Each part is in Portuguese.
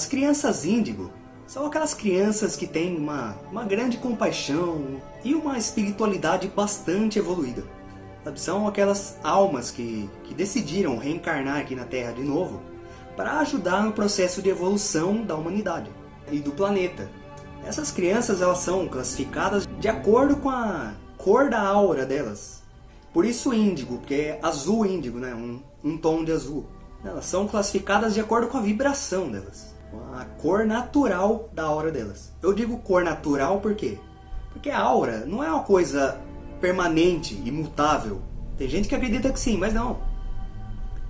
As crianças índigo são aquelas crianças que têm uma, uma grande compaixão e uma espiritualidade bastante evoluída. São aquelas almas que, que decidiram reencarnar aqui na Terra de novo para ajudar no processo de evolução da humanidade e do planeta. Essas crianças elas são classificadas de acordo com a cor da aura delas. Por isso índigo, porque é azul índigo, né? um, um tom de azul. Elas são classificadas de acordo com a vibração delas. A cor natural da aura delas. Eu digo cor natural por quê? Porque a aura não é uma coisa permanente, imutável. Tem gente que acredita que sim, mas não.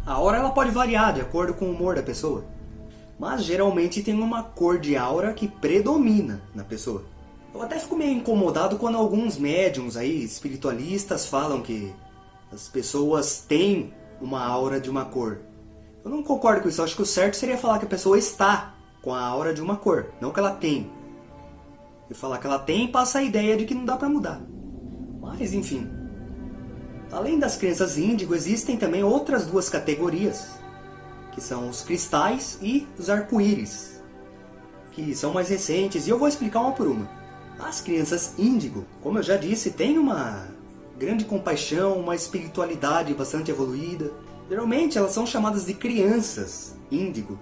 A aura ela pode variar de acordo com o humor da pessoa. Mas geralmente tem uma cor de aura que predomina na pessoa. Eu até fico meio incomodado quando alguns médiums aí, espiritualistas, falam que as pessoas têm uma aura de uma cor. Eu não concordo com isso, eu acho que o certo seria falar que a pessoa está com a aura de uma cor, não que ela tem. E falar que ela tem passa a ideia de que não dá pra mudar. Mas enfim. Além das crenças índigo, existem também outras duas categorias, que são os cristais e os arco-íris, que são mais recentes, e eu vou explicar uma por uma. As crianças índigo, como eu já disse, têm uma grande compaixão, uma espiritualidade bastante evoluída, Geralmente elas são chamadas de crianças índigo,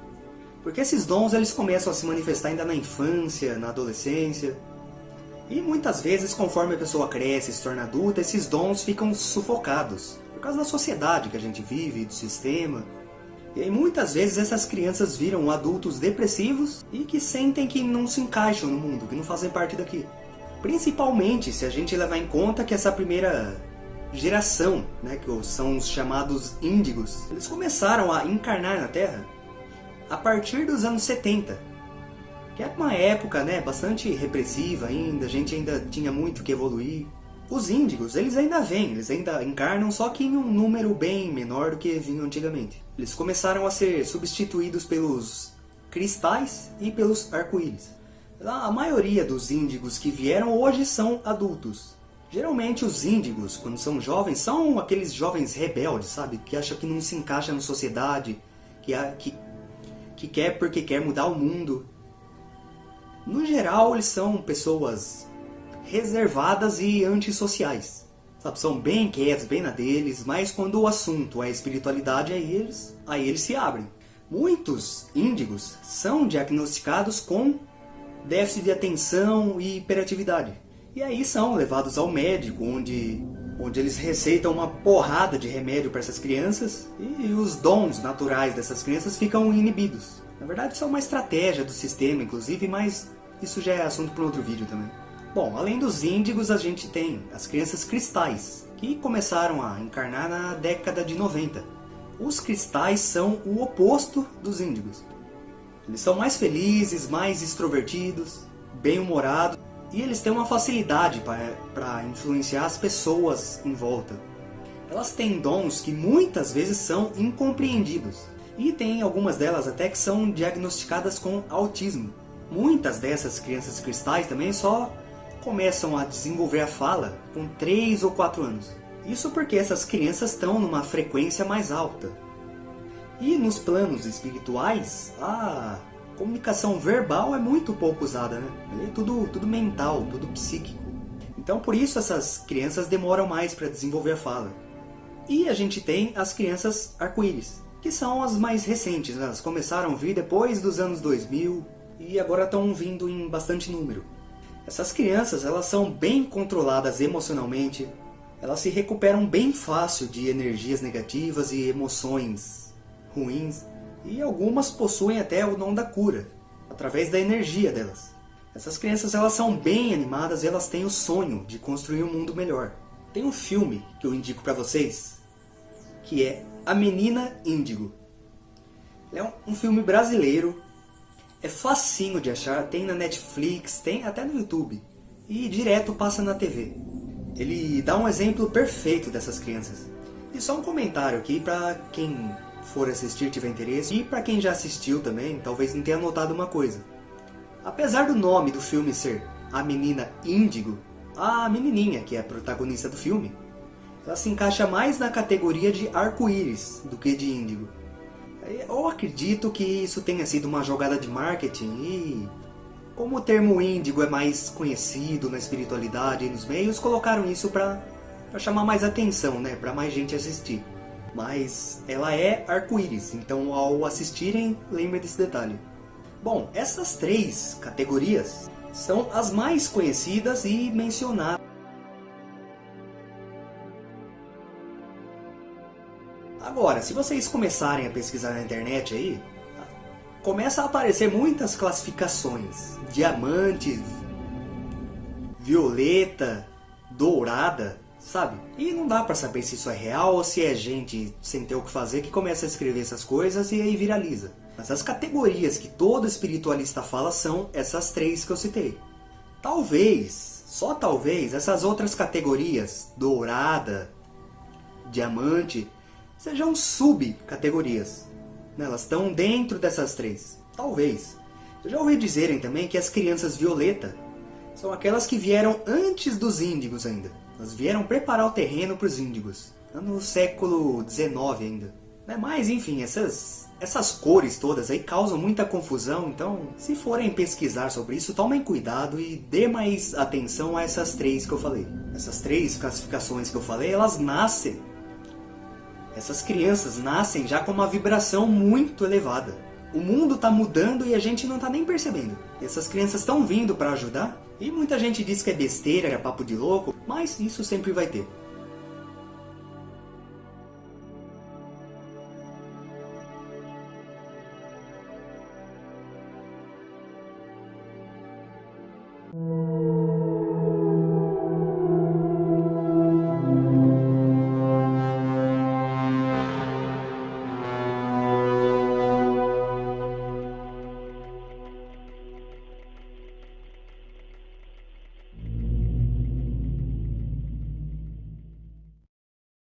porque esses dons eles começam a se manifestar ainda na infância, na adolescência. E muitas vezes, conforme a pessoa cresce e se torna adulta, esses dons ficam sufocados. Por causa da sociedade que a gente vive, do sistema. E aí muitas vezes essas crianças viram adultos depressivos e que sentem que não se encaixam no mundo, que não fazem parte daqui. Principalmente se a gente levar em conta que essa primeira geração, né, que são os chamados índigos, eles começaram a encarnar na Terra a partir dos anos 70, que é uma época né, bastante repressiva ainda, a gente ainda tinha muito que evoluir. Os índigos, eles ainda vêm, eles ainda encarnam, só que em um número bem menor do que vinham antigamente. Eles começaram a ser substituídos pelos cristais e pelos arco-íris. A maioria dos índigos que vieram hoje são adultos. Geralmente os índigos, quando são jovens, são aqueles jovens rebeldes, sabe? Que acham que não se encaixa na sociedade, que, que, que quer porque quer mudar o mundo. No geral, eles são pessoas reservadas e antissociais. Sabe? São bem quietos, bem na deles, mas quando o assunto é espiritualidade, aí eles, aí eles se abrem. Muitos índigos são diagnosticados com déficit de atenção e hiperatividade. E aí são levados ao médico, onde, onde eles receitam uma porrada de remédio para essas crianças e os dons naturais dessas crianças ficam inibidos. Na verdade isso é uma estratégia do sistema, inclusive, mas isso já é assunto para outro vídeo também. Bom, além dos índigos, a gente tem as crianças cristais, que começaram a encarnar na década de 90. Os cristais são o oposto dos índigos. Eles são mais felizes, mais extrovertidos, bem-humorados e eles têm uma facilidade para influenciar as pessoas em volta. Elas têm dons que muitas vezes são incompreendidos. E tem algumas delas até que são diagnosticadas com autismo. Muitas dessas crianças cristais também só começam a desenvolver a fala com 3 ou 4 anos. Isso porque essas crianças estão numa frequência mais alta. E nos planos espirituais, a comunicação verbal é muito pouco usada, né? É tudo, tudo mental, tudo psíquico. Então por isso essas crianças demoram mais para desenvolver a fala. E a gente tem as crianças arco-íris, que são as mais recentes, né? elas começaram a vir depois dos anos 2000 e agora estão vindo em bastante número. Essas crianças elas são bem controladas emocionalmente, elas se recuperam bem fácil de energias negativas e emoções ruins e algumas possuem até o dom da cura, através da energia delas. Essas crianças elas são bem animadas e elas têm o sonho de construir um mundo melhor. Tem um filme que eu indico para vocês, que é A Menina Índigo. É um, filme brasileiro, é facinho de achar, tem na Netflix, tem até no YouTube. E direto passa na TV. Ele dá um exemplo perfeito dessas crianças. E só um comentário aqui para quem for assistir tiver interesse, e para quem já assistiu também, talvez não tenha notado uma coisa. Apesar do nome do filme ser A Menina Índigo, a menininha, que é a protagonista do filme, ela se encaixa mais na categoria de arco-íris do que de índigo. Eu acredito que isso tenha sido uma jogada de marketing e... Como o termo índigo é mais conhecido na espiritualidade e nos meios, colocaram isso para chamar mais atenção, né? Para mais gente assistir. Mas ela é arco-íris, então ao assistirem, lembre desse detalhe. Bom, essas três categorias são as mais conhecidas e mencionadas. Agora, se vocês começarem a pesquisar na internet aí, começa a aparecer muitas classificações. Diamante, violeta, dourada, sabe? E não dá pra saber se isso é real ou se é gente sem ter o que fazer que começa a escrever essas coisas e aí viraliza. Mas as categorias que todo espiritualista fala são essas três que eu citei. Talvez, só talvez, essas outras categorias, dourada, diamante, sejam subcategorias. Né, elas estão dentro dessas três. Talvez. Eu já ouvi dizerem também que as crianças violeta são aquelas que vieram antes dos índigos ainda. Elas vieram preparar o terreno para os índigos. No século XIX ainda. Né, mas enfim, essas essas cores todas aí causam muita confusão, então se forem pesquisar sobre isso, tomem cuidado e dê mais atenção a essas três que eu falei. Essas três classificações que eu falei, elas nascem. Essas crianças nascem já com uma vibração muito elevada. O mundo está mudando e a gente não está nem percebendo. E essas crianças estão vindo para ajudar. E muita gente diz que é besteira, é papo de louco, mas isso sempre vai ter.